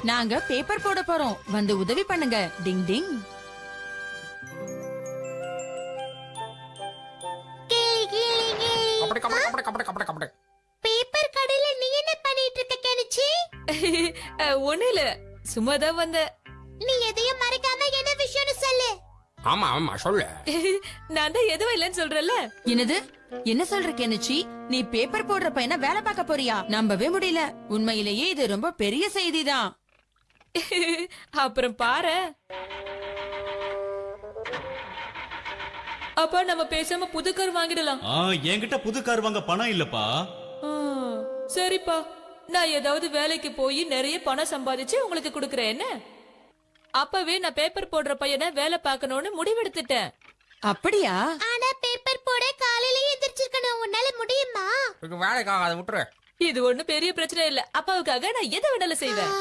நாங்க பேப்பர் போட போறோம். வந்து உதவி பண்ணுங்க. டிங் டிங். பேப்பர் கடையில நீ என்ன பண்ணிட்டு இருக்க கெனிச்சி? ஒண்ணு இல்ல. சும்மா தான் வந்த நீ எதையும் மறைக்காம என்ன விஷயம்னு சொல்லு. ஆமா ஆமா சொல்லு. நான் தான் எதுவும் இல்லைன்னு சொல்றேன்ல. என்னது? என்ன சொல்ற கெனிச்சி? நீ பேப்பர் போடுற பையனை வேலை பார்க்க போறியா? நம்பவே முடியல. உண்மையிலேயே இது ரொம்ப பெரிய செய்திதான். அப்புறம் பாரு. அப்பா நம்ம பேசாம புது கார் வாங்கிடலாம். ஆ என்கிட்ட புது கார் வாங்க பணம் இல்லப்பா. சரிப்பா. நான் ஏதாவது வேலைக்கு போய் நிறைய பணம் சம்பாதிச்சு உங்களுக்கு கொடுக்கறேன். என்ன? அப்பவே நான் பேப்பர் போடுற பையனை வேலை பார்க்கணும்னு முடிவெடுத்துட்டேன். அப்படியா? ஆனா பேப்பர் போட காலையில எந்திரிச்சிருக்கணும். உன்னால முடியுமா? இது வேலைக்காக அதை விட்டுரு. இது ஒண்ணு பெரிய பிரச்சனை இல்ல. அப்பாவுக்காக நான் எதை வேணாலும் செய்வேன்.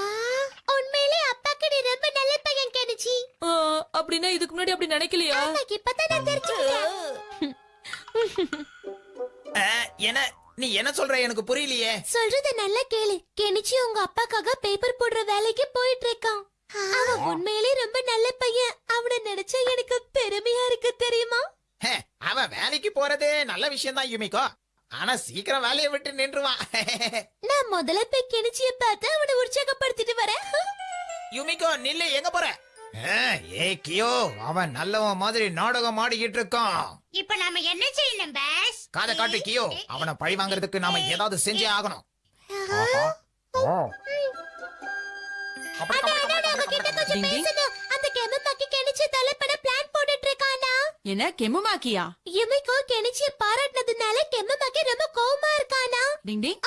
அப்படின்னா இதுக்கு முன்னாடி அப்படி நினைக்கலையா? என்ன நீ என்ன சொல்ற? எனக்கு புரியலையே. சொல்றத நல்லா கேளு. கெனிச்சி உங்க அப்பாக்காக பேப்பர் போடுற வேலைக்கு போயிட்டு இருக்கான் அவன் உண்மையிலே ரொம்ப நல்ல பையன். அவனை நினைச்சா எனக்கு பெருமையா இருக்கு தெரியுமா? ஹே, அவன் வேலைக்கு போறதே நல்ல விஷயம் தான் யுமிகோ. ஆனா சீக்கிரம் வேலையை விட்டு நின்றுவான். நான் முதல்ல போய் கெனிச்சிய பார்த்து அவனை உற்சாகப்படுத்திட்டு வரேன். யுமிகோ நில்லு எங்க போற? ஏ கியோ அவன் நல்லவன் மாதிரி நாடகம் ஆடிக்கிட்டு இருக்கான் இப்ப நாம என்ன செய்யணும் பாஸ்? காதை காட்டு கியோ அவனை பழி வாங்குறதுக்கு நாம ஏதாவது செஞ்சே ஆகணும். என்ன கெமுமாக்கியா இமைக்கோ கெனிச்சிய பாராட்டினதுனால கெமமாக்கி ரொம்ப கோவமா இருக்கானா? டிங் டிங்.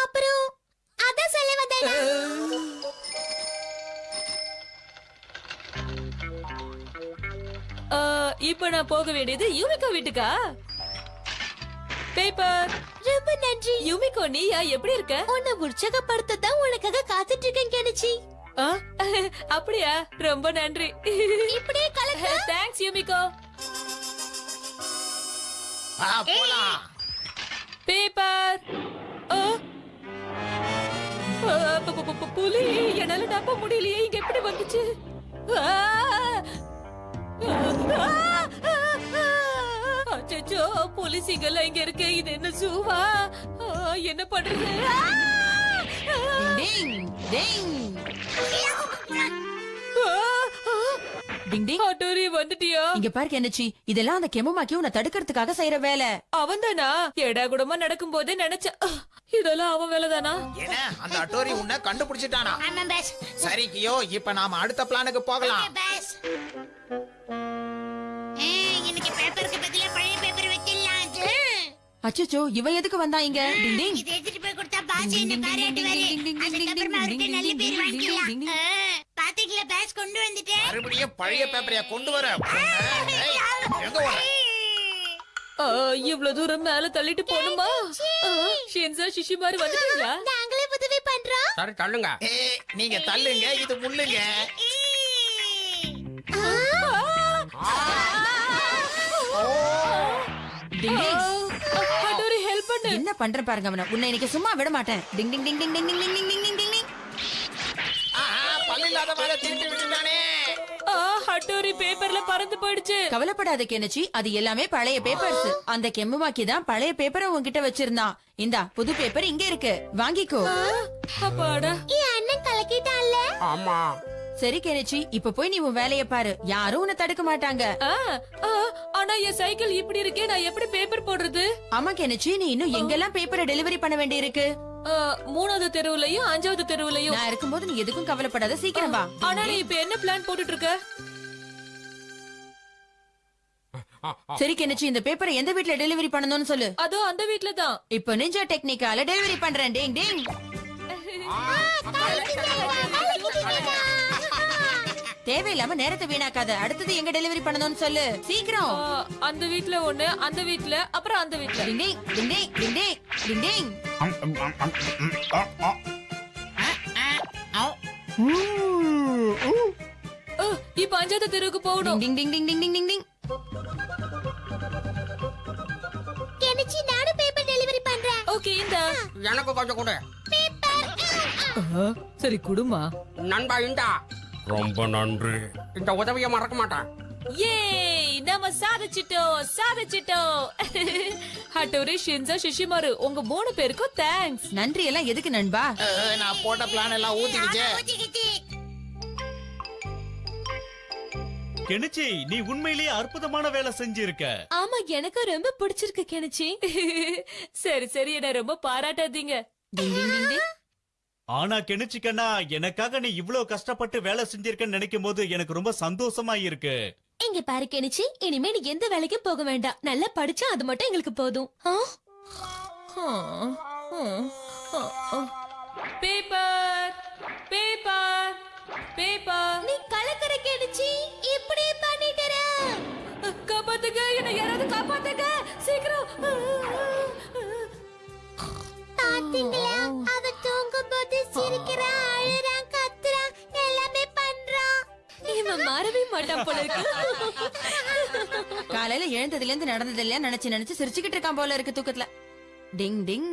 இப்ப நான் போக வேண்டியது யூமிகோ வீட்டுக்கா? பேப்பர் ரொம்ப நன்றி. யூமிகோ நீயா? எப்படி இருக்க? உன்னை உற்சாகப்படுத்த தான் உனக்காக காத்துட்டு இருக்கேன் கெனிச்சி. ஆ, அப்படியா? ரொம்ப நன்றி. இப்படியே கலக்க? Thanks Yumiko. பேப்பர் புலி. என்னால நம்ப முடியலையே. இங்க எப்படி வந்துச்சு. அச்சச்சோ புலி சிங்கல் இங்க இருக்கு. இது என்ன சூவா ஆ, என்ன பண்றது. டிங் டிங். டிங் வந்துட்டியா? இங்க பாரு கெனிச்சி இதெல்லாம் அந்த கெமுமாக்கி உன்னை தடுக்கிறதுக்காக செய்யற வேலை. அவன்தானா? எடா கூடமா நடக்கும் போதே நினைச்ச இதெல்லாம் அவன் வேலைதானா? என்ன அந்த அட்டோரி உன்னை கண்டுபிடிச்சிட்டானா. சரி கியோ இப்ப நாம அடுத்த பிளானுக்கு போகலாம். அச்சச்சோ இவன் எதுக்கு வந்தா இங்க? எடுத்துட்டு போய் கொடுத்தா பாஸ் என்ன பாராட்டுவாரு அதுக்கப்புறமா அவர்கிட்ட நல்ல பேர் வாங்கிக்கலாம். ஆ, பாத்தீங்களா பாஸ் கொண்டு வந்துட்டேன். மறுபடியும் பழைய பேப்பரைய கொண்டு வர? எங்க வர இவ்வளவு தூரம் மேல தள்ளிட்டு போகணுமா? ஆ, ஷின்சா சிஷி மாதிரி வந்துட்டீங்களா? நாங்களே உதவி பண்றோம். சரி தள்ளுங்க. நீங்க தள்ளுங்க இது முள்ளுங்க. டிங் என்ன பண்ற பாருங்க அவன. உன்னை இன்னைக்கு சும்மா விட மாட்டேன். டிங் ding ding ding ding ding ding ding ding. Ding டிங் ஆஹா, பல்லு இல்லாத மாதிரி திருப்பி விட்டுட்டானே. ஆ, அட்டூரி பேப்பர்ல பறந்து போயிடுச்சு. கவலைப்படாத கெனச்சி. அது எல்லாமே பழைய பேப்பர்ஸ். அந்த கெம்முமாக்கி தான் பழைய பேப்பரை உன்கிட்ட வச்சிருந்தான். இந்தா புது பேப்பர் இங்க இருக்கு. வாங்கிக்கோ. அப்பாடா. என் அண்ணன் கலக்கிட்டான்ல? ஆமா. சரி கெனச்சி இப்ப போய் நீ உன் வேலைய பாரு. யாரும் உன்னை தடுக்க மாட்டாங்க. ஆனா என் சைக்கிள் இப்படி இருக்கே நான் எப்படி பேப்பர் போடுறது? ஆமா கெனச்சி நீ இன்னும் எங்கெல்லாம் பேப்பரை டெலிவரி பண்ண வேண்டி இருக்கு மூணாவது தெருவுலயும் அஞ்சாவது தெருவுலயும். நான் இருக்கும்போது நீ எதுக்கும் கவலைப்படாத சீக்கிரம் வா. ஆனா நீ இப்ப என்ன பிளான் போட்டுட்டு இருக்க சரி கெனச்சி இந்த பேப்பரை எந்த வீட்ல டெலிவரி பண்ணணும்னு சொல்லு. அதோ அந்த வீட்ல தான் இப்போ நிஞ்சா டெக்னிக்கால டெலிவரி பண்றேன். டேங் டேங் தேவையில்லாம நேரத்தை வீணாக்காத. அடுத்தது எங்க டெலிவரி பண்ணணும்னு சொல்லு. சீக்கிரம். அந்த வீட்ல ஒண்ணு அந்த வீட்ல அப்புறம் அந்த வீட்ல. டிண்டிங் டிண்டிங் டிண்டிங் டிண்டிங் இப்ப பஞ்சாயத்து தெருவுக்கு போகணும். Ding ding ding ding ding ding ding. Kenichi நானு டெலிவரி பண்றேன். ஓகே இந்த. எனக்கு கொஞ்சம் கூட. பேப்பர் சரி குடுமா. நண்பா இந்தா. ரொம்ப நன்றி. இந்த உதவியை மறக்க மாட்டேன். ஏய் நம்ம சாதிச்சிட்டோம் சாதிச்சிட்டோம். ஹட்டோரி ஷின்சா ஷிஷிமாரு உங்க மூணு பேருக்கும் தேங்க்ஸ் நன்றி எல்லாம் எதுக்கு நண்பா? நான் போட்ட பிளான் எல்லாம் ஊத்திக்கிச்சு. கெனிச்சி நீ உண்மையிலேயே அற்புதமான வேலை செஞ்சிருக்க. ஆமா எனக்கு ரொம்ப பிடிச்சிருக்கு கெனிச்சி. சரி சரி என்ன ரொம்ப பாராட்டாதீங்க. ஆனா கெனிச்சிக்கண்ணா எனக்காக நீ இவ்வளவு கஷ்டப்பட்டு வேலை செஞ்சிருக்கன்னு நினைக்கும் போது எனக்கு ரொம்ப சந்தோஷமா இருக்கு இங்க பாரு கெனிச்சி இனிமே நீ எந்த வேலைக்கும் போக வேண்டாம். நல்லா படிச்சா அது மட்டும் எங்களுக்கு போதும்? பேப்பர் பேப்பர் பேப்பர் நீ கலக்கற கெனிச்சி. போல இருக்கு காலையில எழுந்ததுல இருந்து நடந்தது இல்லையா நினைச்சு நினைச்சு சிரிச்சுக்கிட்டு இருக்கான் போல இருக்கு தூக்கத்துல. டிங் டிங்.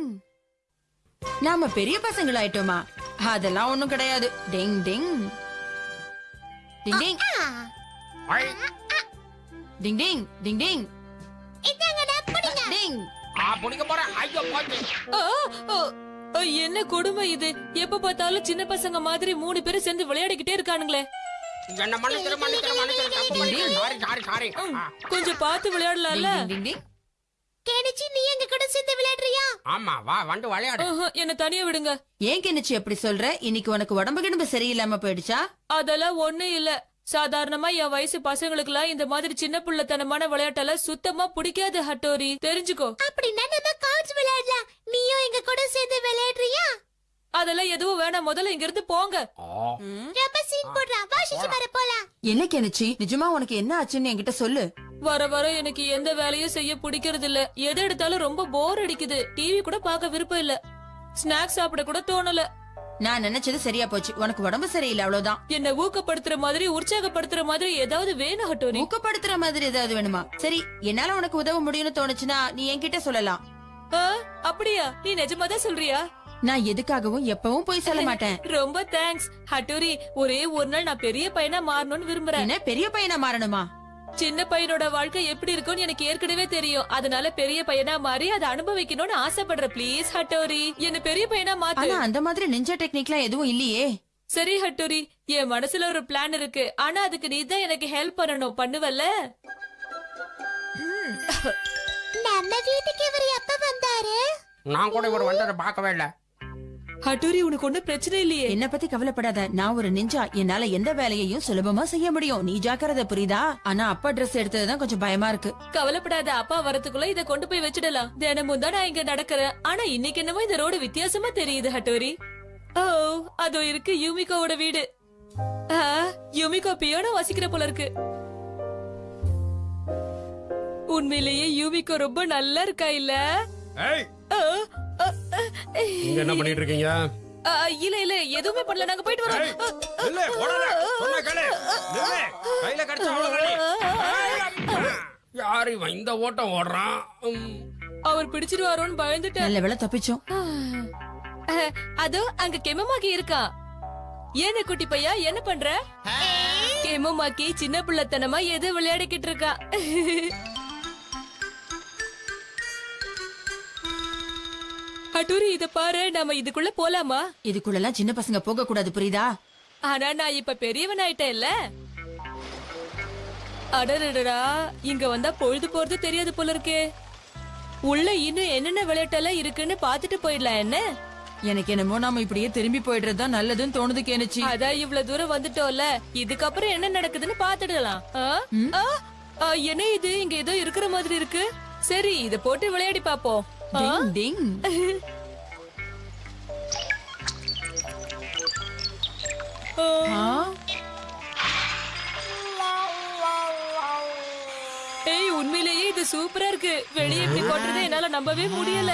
நாம பெரிய பசங்களாயிட்டோமா அதெல்லாம் ஒண்ணும் கிடையாது. டிங் ding. Ding ding. Ding ding ding டிங். என்ன கொடுமை இது? எப்ப பார்த்தாலும் சின்ன பசங்க மாதிரி மூணு பேரும் சேர்ந்து விளையாடிக்கிட்டே இருக்கானுங்களே. என்ன மன்னிச்சிரு மன்னிச்சிரு மன்னிச்சிரு. தப்பு பண்ணிட்டேன். Sorry sorry sorry. கொஞ்சம் பார்த்து விளையாடலாம்ல? கெனிச்சி நீ எங்க கூட சேர்ந்து விளையாடுறியா? ஆமா வா வந்து விளையாடு. என்ன தனியா விடுங்க. ஏன் கெனிச்சு எப்படி சொல்ற? இன்னைக்கு உனக்கு உடம்பு கிடம்பு சரியில்லாம போயிடுச்சா? அதெல்லாம் ஒண்ணு இல்ல. சாதாரணமா என் வயசு பசங்களுக்குலாம் இந்த மாதிரி சின்ன பிள்ளைத்தனமான விளையாட்டெல்லாம் சுத்தமா பிடிக்காது ஹட்டோரி. தெரிஞ்சுக்கோ. அப்படின்னா நம்ம கார்ட்ஸ் விளையாடலாம். நீயும் எங்க கூட சேர்ந்து விளையாடுறியா? அதெல்லாம் எதுவும் வேணாம். முதல்ல இங்க இருந்து போங்க ரொம்ப சீன் போடுறான் வா சிச்சி வர போலாம். என்ன கெனிச்சு? நிஜமா உனக்கு என்ன ஆச்சுன்னு என்கிட்ட சொல்லு. வர வர எனக்கு எந்த வேலையும் செய்ய பிடிக்கிறது இல்ல எது எடுத்தாலும் ரொம்ப போர் அடிக்குது. டிவி கூட பார்க்க விருப்பம் இல்ல. ஸ்நாக்ஸ் சாப்பிட கூட தோணல. நான் நினைச்சது சரியா போச்சு. உனக்கு உடம்பு சரியில்லை அவ்வளவுதான். என்ன ஊக்கப்படுத்துற மாதிரி உற்சாகப்படுத்துற மாதிரி ஏதாவது வேணும் ஹட்டோரி ஊக்கப்படுத்துற மாதிரி ஏதாவது வேணுமா? சரி என்னால உனக்கு உதவ முடியும்னு தோணுச்சுன்னா நீ என்கிட்ட சொல்லலாம். அப்படியா? நீ நிஜமாதான் சொல்றியா? நான் எதுக்காகவும் எப்பவும் போய் சொல்ல மாட்டேன். ரொம்ப தேங்க்ஸ் ஹட்டோரி ஒரே ஒரு நாள் நான் பெரிய பையனா மாறணும்னு விரும்புறேன். என்ன பெரிய பையனா மாறணுமா? சின்ன பையனோட வாழ்க்கை எப்படி இருக்கும்னு எனக்கு ஏற்கனவே தெரியும். அதனால பெரிய பையனா மாறி அதை அனுபவிக்கணும்னு ஆசைப்படுற ப்ளீஸ் ஹட்டோரி. என்ன பெரிய பையனா மாத்து. ஆனா அந்த மாதிரி நிஞ்ச டெக்னிக்லாம் எதுவும் இல்லையே. சரி ஹட்டோரி. என் மனசுல ஒரு பிளான் இருக்கு. ஆனா அதுக்கு நீ தான் எனக்கு ஹெல்ப் பண்ணணும். பண்ணுவல்ல? நம்ம வீட்டுக்கு இவர் எப்ப வந்தாரு? நான் கூட இவர் வந்ததை பார்க்கவே இல்ல. ஹட்டோரி உனக்கு ஒண்ணும் பிரச்சனை இல்லையே. என்ன பத்தி கவலைப்படாத. நான் ஒரு நிஞ்சா என்னால எந்த வேலையையும் சுலபமா செய்ய முடியும். நீ ஜாக்கிரதை புரியுதா? ஆனா அப்பா Dress எடுத்ததுதான் கொஞ்சம் பயமா இருக்கு. கவலைப்படாத. அப்பா வரதுக்குள்ள இத கொண்டு போய் வச்சிடலாம். தினமும் தான் நான் இங்க நடக்கிறேன். ஆனா இன்னைக்கு என்னமோ இந்த ரோடு வித்தியாசமா தெரியுது ஹட்டோரி ஓ அதோ இருக்கு யூமிகோவோட வீடு. ஆ, யூமிகோ பியானோ வாசிக்கிற போல இருக்கு. உண்மையிலேயே யூமிகோ ரொம்ப நல்லா இருக்கா இல்ல? இங்க என்ன பண்ணிட்டு இருக்கீங்க இல்ல இல்ல எதுவுமே பண்ணல. நாங்க போயிட்டு வரோம். இல்ல போடாத. சொன்னா கேளு. நில்லு. கையில கடிச்ச அவ்வளவு யார் இவன் இந்த ஓட்டம் ஓடுறான்? உம். அவர் பிடிச்சிருவாரோன்னு பயந்துட்டேன். நல்ல வேலை தப்பிச்சோம். அதோ அங்க கெமமாக்கி இருக்கா. ஏன குட்டி பையா? என்ன பண்ற? கெமமாக்கி சின்ன பிள்ளைத்தனமா எது விளையாடிக்கிட்டு இருக்கா. அட்டூரி இத பாரு நாம இதுக்குள்ள போலாமா? இதுக்குள்ளெல்லாம் சின்ன பசங்க போக கூடாது புரியுதா? ஆனா நான் இப்ப பெரியவன் ஆயிட்டேன்ல. அடடடடா இங்க வந்தா பொழுது போறது தெரியாது போல இருக்கே உள்ள இன்னும் என்னென்ன விளையாட்டெல்லாம் இருக்குன்னு பாத்துட்டு போயிடலாம் என்ன? எனக்கு என்னமோ நாம இப்படியே திரும்பி போயிடுறது தான் நல்லதுன்னு தோணுது கேனுச்சு அதான் இவ்வளவு தூரம் வந்துட்டோம்ல. இதுக்கப்புறம் என்ன நடக்குதுன்னு பாத்துடலாம் என்ன இது? இங்க ஏதோ இருக்கிற மாதிரி இருக்கு. சரி இத போட்டு விளையாடி பாப்போம் டிங் ஆ. ஆ? ஏய் உண்மையிலேயே இது சூப்பரா இருக்கு. வெளியே இப்படி போட்டுறதை என்னால நம்பவே முடியல.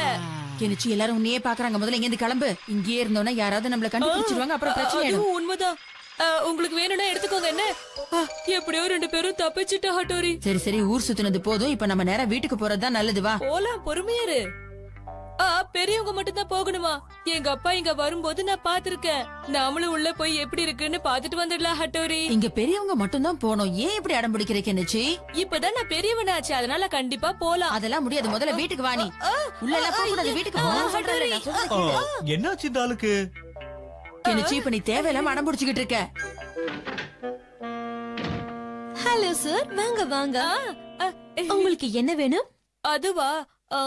கெனிச்சு எல்லாரும் உன்னையே பாக்குறாங்க. முதல்ல இங்க இருந்து கிளம்பு. இங்கேயே இருந்தோம்னா யாராவது நம்மள கண்டுபிடிச்சிருவாங்க. அப்புறம் பிரச்சனை ஆயிடும் உண்மைதான். உங்களுக்கு வேணும்னா எடுத்துக்கோங்க என்ன? எப்படியோ ரெண்டு பேரும் தப்பிச்சுட்டா ஹட்டோரி. சரி சரி ஊர் சுத்தினது போதும். இப்ப நம்ம நேரா வீட்டுக்கு போறதுதான் நல்லது. வா. போலாம் பொறுமையாரு ஆ, பெரியவங்க மட்டும் தான் போகணுமா? எங்க அப்பா இங்க வரும்போது நான் பாத்திருக்கேன் நாமளும் உள்ள போய் எப்படி இருக்குன்னு பாத்துட்டு வந்துடலாம் ஹட்டோரி. இங்க பெரியவங்க மட்டும்தான் போனோம் ஏன் இப்படி அடம் பிடிக்கிற கெனிச்சி இப்பதான் நான் பெரியவனாச்சு. அதனால கண்டிப்பா போலாம். அதெல்லாம் முடியாது. முதல்ல வீட்டுக்கு வாணி உள்ள எல்லாம் போக கூடாது வீட்டுக்கு போகணும்னு சொல்றேன்ல, நான் சொல்றது ஆ, என்னாச்சு இந்த ஆளுக்கு? கெனிச்சி இப்ப நீ தேவையில்லாம அடம் பிடிச்சுக்கிட்டு இருக்க? ஹலோ சார் வாங்க வாங்க. ஆ, உங்களுக்கு என்ன வேணும்? அதுவா? ஆ,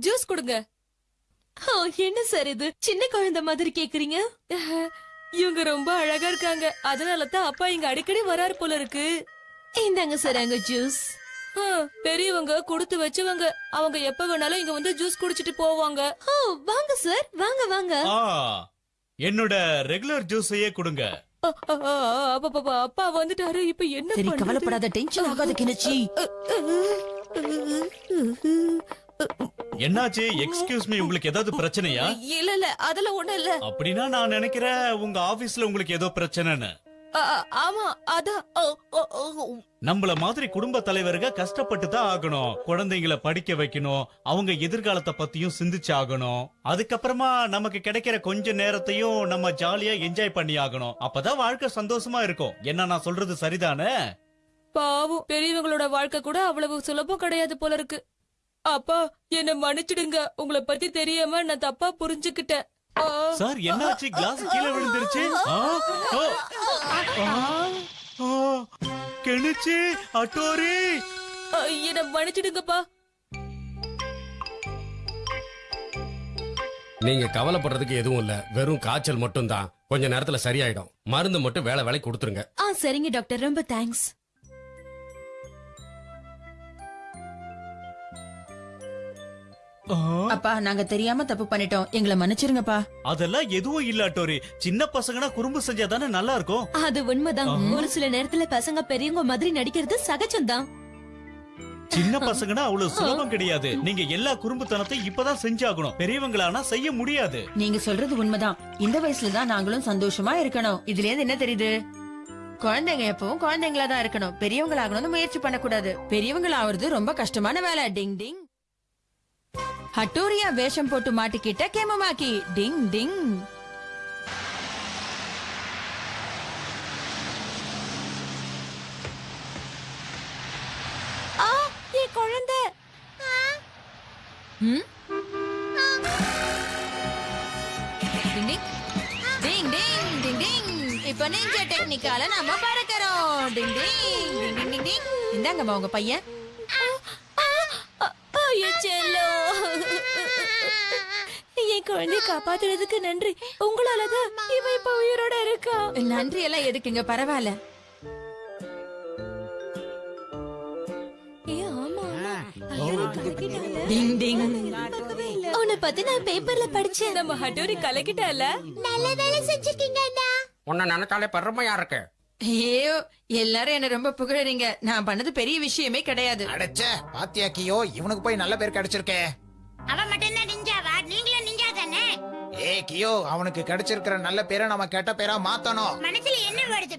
ஜூஸ் கொடுங்க. என்ன சார் இது? சின்ன குழந்தை மாதிரி கேக்குறீங்க? இவங்க ரொம்ப அழகா இருக்காங்க. அதனால தான் அப்பா இங்க அடிக்கடி வராரு போல இருக்கு. இந்தாங்க சார் அங்க ஜூஸ் பெரியவங்க கொடுத்து வச்சவங்க. அவங்க எப்ப வேணாலும் இங்க வந்து ஜூஸ் குடிச்சிட்டு போவாங்க. ஓ வாங்க சார் வாங்க வாங்க. ஆ என்னோட ரெகுலர் ஜூஸையே கொடுங்க. அப்பா, அப்பா, அப்பா வந்துட்டாரு இப்ப என்ன சரி? கவலைப்படாத டென்ஷன் ஆகாத கெனிச்சி என்னாச்சு? எக்ஸ்கியூஸ் மீ உங்களுக்கு ஏதாவது பிரச்சனையா? இல்ல இல்ல அதெல்லாம் ஒண்ணும் இல்ல. அப்படின்னா நான் நினைக்கிறேன் உங்க ஆபீஸ்ல உங்களுக்கு ஏதோ பிரச்சனைன்னு. ஆமா அதான். நம்மள மாதிரி குடும்ப தலைவருங்க கஷ்டப்பட்டு தான் ஆகணும். குழந்தைங்கள படிக்க வைக்கணும். அவங்க எதிர்காலத்தை பத்தியும் சிந்திச்சு ஆகணும். அதுக்கப்புறமா நமக்கு கிடைக்கிற கொஞ்ச நேரத்தையும் நம்ம ஜாலியா என்ஜாய் பண்ணி ஆகணும். அப்பதான் வாழ்க்கை சந்தோஷமா இருக்கும். என்ன நான் சொல்றது சரிதானே? பாவம் பெரியவங்களோட வாழ்க்கை கூட அவ்வளவு சுலபம் கிடையாது போல இருக்கு. அப்பா என்ன மன்னிச்சிடுங்க. உங்களை பத்தி தெரியாம நான் தப்பா புரிஞ்சுக்கிட்டேன். ஆ, சார் என்னாச்சு? கிளாஸ் கீழே விழுந்துருச்சு? கெணிச்சு அட்டோரி. என்ன மன்னிச்சிடுங்கப்பா. நீங்க கவலைப்படுறதுக்கு எதுவும் இல்ல. வெறும் காய்ச்சல் மட்டும் தான் கொஞ்ச நேரத்துல சரியாயிடும். மருந்து மட்டும் வேலை வேலை கொடுத்துருங்க. ஆ சரிங்க டாக்டர். ரொம்ப தேங்க்ஸ் அப்பா நாங்க தெரியாம தப்பு பண்ணிட்டோம். எங்களை மன்னிச்சிருங்கப்பா. அதெல்லாம் எதுவும் இல்ல சின்ன பசங்கன்னா குறும்பு செஞ்சா தானே நல்லா இருக்கும். அது உண்மைதான். ஒரு சில நேரத்துல பசங்க பெரியவங்க மாதிரி நடிக்கிறது சகஜம்தான். சின்ன பசங்கன்னா அவ்வளவு சுலபம் கிடையாது. நீங்க எல்லா குறும்புத்தனத்தையும் இப்பதான் செஞ்சாகணும். பெரியவங்களானா செய்ய முடியாது. நீங்க சொல்றது உண்மைதான். இந்த வயசுல தான் நாங்களும் சந்தோஷமா இருக்கணும். இதுல இருந்து என்ன தெரியுது? குழந்தைங்க எப்பவும் குழந்தைங்களா தான் இருக்கணும். பெரியவங்களாகணும்னு முயற்சி பண்ணக்கூடாது. பெரியவங்களாவது ரொம்ப கஷ்டமான வேலை. டிங் டிங். ஹட்டோரியா வேஷம் போட்டு மாட்டிக்கிட்ட கேமமாக்கி. டிங் டிங். குழந்தை. இப்ப நெஞ்ச டெக்னிக்கால நம்ம பறக்கறோம். டிங் டிங் டிங் டிங் டிங். இந்தாங்கம்மா உங்க பையன் ஐயோ செல்லம் என் குழந்தைய காப்பாத்துறதுக்கு நன்றி. உங்களாலதான் இவ இப்ப உயிரோட இருக்கா? நன்றி எல்லாம் எதுக்குங்க? பரவாயில்ல. ஏ ஆமா ஐயோ, கலக்கிட்டாளே. டிங் டிங். உன்னை பத்தி நான் பேப்பர்ல படிச்சேன். நம்ம ஹட்டோரி கலக்கிட்டால? நல்ல வேலை செஞ்சிருக்கீங்க அண்ணா. உன்னை நினைச்சாலே பெருமையா இருக்கு. ஐயோ எல்லாரும் என்ன ரொம்ப புகழறீங்க. நான் பண்ணது பெரிய விஷயமே கிடையாது. அடைச்ச பாத்தியா கியோ இவனுக்கு போய் நல்ல பேர் கிடைச்சிருக்கே. அவன் மட்டும்தான் நிஞ்சாவா நீங்களும் நிஞ்சா தானே ஏ கியோ அவனுக்கு கிடைச்சிருக்கிற நல்ல பேரை நம்ம கெட்ட பேரா மாத்தணும். மனசுல என்ன வருது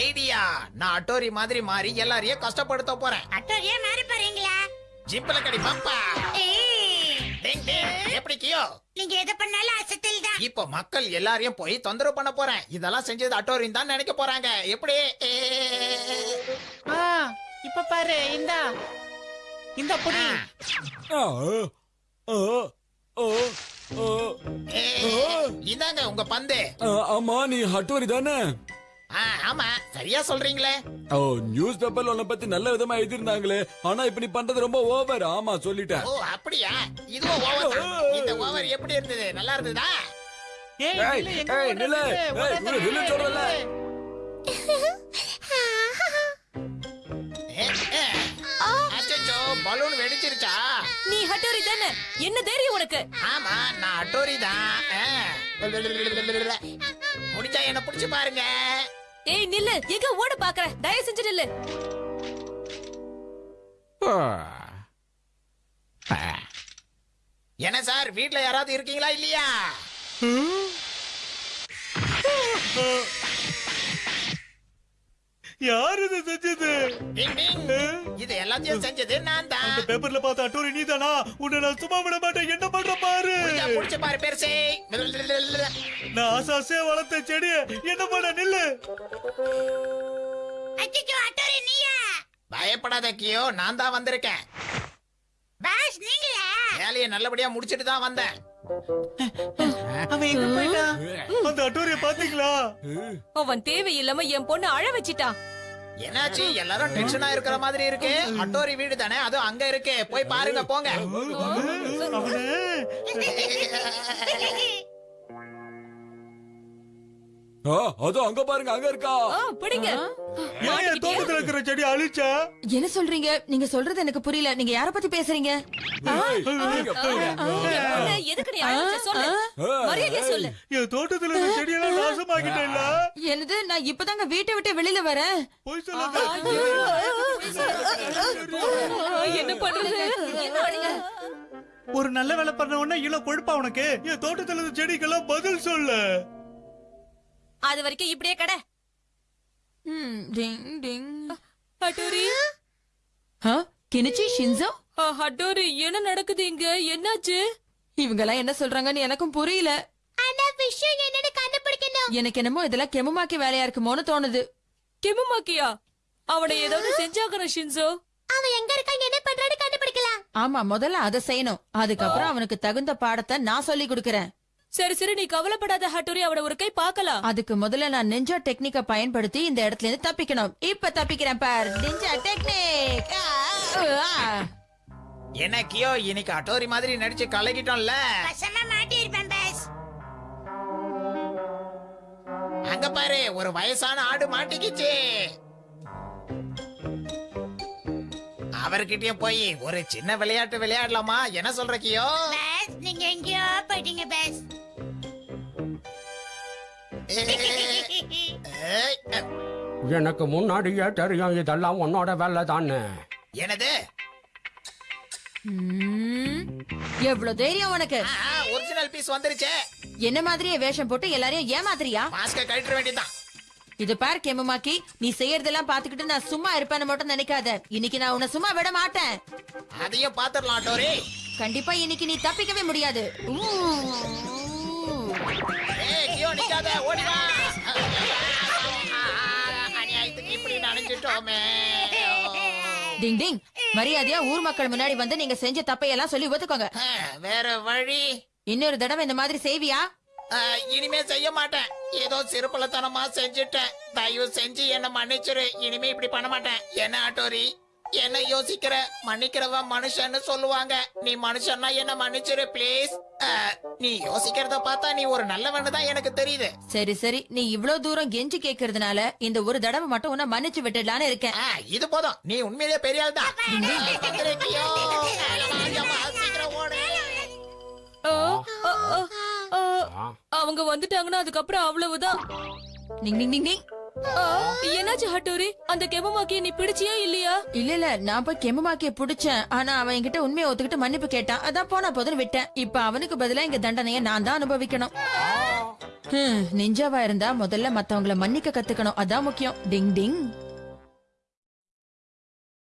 ஐடியா நான் அட்டோரி மாதிரி மாறி எல்லாரையும் கஷ்டப்படுத்த போறேன். அட்டோரியா மாறி போறீங்களா? ஜிப்ல கடி பம்பா. எப்படி கியோ? நீங்க எதை பண்ணாலும் அசத்தில் தான். இப்போ மக்கள் எல்லாரையும் போய் தொந்தரவு பண்ண போறேன். இதெல்லாம் செஞ்சது அட்டோரின் தான் நினைக்க போறாங்க. எப்படி? ஏ. ஆ இப்ப பாரு இந்தா. இந்த புடி. இதாங்க உங்க பந்து. ஆமா நீ ஹட்டோரி தானே? ஆமா சரியா சொல்றீங்களே. ஓ நியூஸ் பேப்பர்ல உன்னை பத்தி நல்ல விதமா எழுதிருந்தாங்களே ஆனா இப்ப நீ பண்றது ரொம்ப ஓவர். ஆமா சொல்லிட்டேன். ஓ அப்படியா? இதுவும் ஓவர் இந்த ஓவர் எப்படி இருந்தது? நல்லா இருந்ததா? ஏய் ஏய், நில்லு, எங்க? நில்லு. நில்லு, ஏய், தானே என்ன தெரியும் உனக்கு? ஆமா நான் அட்டோரி தான். ஆ. முடிஞ்சா என்ன புடிச்சு பாருங்க. ஏய் நில்லு. எங்க ஓட பாக்குற? தயவு செஞ்சு நில்லு. என்ன சார் வீட்ல யாராவது இருக்கீங்களா இல்லையா? யார் இது செஞ்சது. இது எல்லாத்தையும் செஞ்சது நான் தான் அந்த பேப்பர்ல பார்த்த அட்டோரி நீதானா? உன்னை நான் சும்மா விட மாட்டேன். என்ன பண்ற பாரு? புடிச்சா பாரு பெருசே. நான் ஆசாசே வளர்த்த செடிய. என்ன பண்ண நில்லு. அச்சோ அட்டோரி நீயா? பயப்படாத கியோ. நான் தான் வந்திருக்கேன். பாஸ் நீங்களா? வேலையை நல்லபடியா முடிச்சிட்டு தான் வந்தேன். அவன் எங்க போயிட்டான் அந்த அட்டோரிய பாத்தீங்களா? அவன் தேவையில்லாம என் பொண்ணு அழ வச்சிட்டான். என்னாச்சு? எல்லாரும் டென்ஷனா இருக்கிற மாதிரி இருக்கு. அட்டோரி வீடு தானே? அதுவும் அங்க இருக்கு. போய் பாருங்க போங்க. அதோ அங்க பாருங்க அங்க இருக்கா? பிடிங்க. தோட்டத்துல இருக்கிற செடி அழிச்சா? என்ன சொல்றீங்க? நீங்க சொல்றது எனக்கு புரியல. நீங்க யார பத்தி பேசுறீங்க. என் தோட்டத்துல இருக்க செடியெல்லாம் நாசமாக்கிட்டேன்ல? என்னது? நான் இப்பதாங்க வீட்டை விட்டு வெளியில வரேன். என்ன பண்றது? என்ன பண்ணுங்க ஒரு நல்ல வேலை பண்ண உடனே இவ்வளவு கொழுப்பா உனக்கு? என் தோட்டத்துல இருக்க செடிக்கெல்லாம் பதில் சொல்லு. அது வரைக்கும் இப்படியே கடை. Ding ding. ஹட்டோரி. ஆ, கினிச்சி ஷின்சோ ஹட்டோரி என்ன நடக்குது இங்க? என்னாச்சு? இவங்க எல்லாம் என்ன சொல்றாங்கன்னு எனக்கும் புரியல. எனக்கு என்னமோ இதெல்லாம் கெமுமாக்கி வேலையா இருக்குமோன்னு தோணுது. கெமுமாக்கியா? அவனை ஏதாவது செஞ்சாகணும் ஷின்சோ அவன் எங்க இருக்கான் என்ன பண்றான்னு கண்டுபிடிக்கலாம். ஆமா முதல்ல அதை செய்யணும். அதுக்கப்புறம் அவனுக்கு தகுந்த பாடத்தை நான் சொல்லி கொடுக்கறேன். சரி சரி நீ கவலைப்படாத ஹட்டோரி அவனை ஒரு கை பார்க்கலாம். அதுக்கு முதல்ல நான் நெஞ்சா டெக்னிக்க பயன்படுத்தி இந்த இடத்துல இருந்து தப்பிக்கணும். இப்ப தப்பிக்கிறேன் பார். நெஞ்சா டெக்னிக் என்ன கியோ இன்னைக்கு அட்டோரி மாதிரி நடிச்சு கலக்கிட்டோம்ல. அங்க பாரு ஒரு வயசான ஆடு மாட்டிக்கிச்சு. அவர்கிட்டயும் போய் ஒரு சின்ன விளையாட்டு விளையாடலாமா? என்ன சொல்ற கியோ? பாஸ் நீங்க எங்கேயோ போயிட்டீங்க பாஸ் எனக்கு முன்னாடியே தெரியும் இதெல்லாம் உன்னோட வேலை தானே என்னது எவ்வளவு தைரியம் உனக்கு ஒரிஜினல் பீஸ் வந்துருச்சே என்ன மாதிரியே வேஷம் போட்டு எல்லாரையும் ஏமாத்திரியா மாஸ்க கழட்ட வேண்டியதுதான் இது பார் கெமுமாக்கி நீ செய்யறதெல்லாம் பாத்துக்கிட்டு நான் சும்மா இருப்பேன்னு மட்டும் நினைக்காத இன்னைக்கு நான் உன்னை சும்மா விட மாட்டேன் அதையும் பாத்துடலாம் டோரி கண்டிப்பா இன்னைக்கு நீ தப்பிக்கவே முடியாது ஏய் கியோ நிக்காத ஓடி வா அநியாயத்துக்கு இப்படி நனைஞ்சிட்டோமே. டிங் டிங். மரியாதையா ஊர் மக்கள் முன்னாடி வந்து நீங்க செஞ்ச தப்பையெல்லாம் சொல்லி ஒத்துக்கோங்க. வேற வழி? இன்னொரு தடவை இந்த மாதிரி செய்வியா? இனிமே செய்ய மாட்டேன். ஏதோ சிறுபலத்தனமா செஞ்சுட்டேன். தயவு செஞ்சு என்ன மன்னிச்சிரு. இனிமே இப்படி பண்ண மாட்டேன். என்ன ஆட்டோரி? என்ன யோசிக்கிற மன்னிக்கிறவன் மனுஷன்னு சொல்லுவாங்க. நீ மனுஷன்னா என்ன மன்னிச்சிரு ப்ளீஸ் நீ யோசிக்கிறத பார்த்தா நீ ஒரு நல்லவன்னு தான் எனக்கு தெரியுது. சரி சரி. நீ இவ்ளோ தூரம் கெஞ்சி கேக்குறதுனால இந்த ஒரு தடவை மட்டும் உன்னை மன்னிச்சு விட்டுடலான்னு இருக்கேன். இது போதும். நீ உண்மையிலேயே பெரிய ஆள் தான் அவங்க வந்துட்டாங்கன்னா அதுக்கப்புறம் அவ்வளவுதான். என்னாச்சு ஹட்டோரி? அந்த கெமமாக்கிய நீ பிடிச்சியா இல்லையா? இல்ல இல்ல நான் போய் கெமுமாக்கிய புடிச்சேன். ஆனா அவன் என்கிட்ட உண்மையை ஒத்துக்கிட்டு மன்னிப்பு கேட்டான். அதான் போனா போதுன்னு விட்டேன். இப்ப அவனுக்கு பதிலா இங்க தண்டனையை நான் தான் அனுபவிக்கணும். நிஞ்சாவா இருந்தா முதல்ல மத்தவங்கள மன்னிக்க கத்துக்கணும். அதான் முக்கியம். டிங் டிங்.